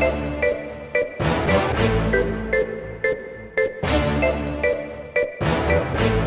We'll be right back.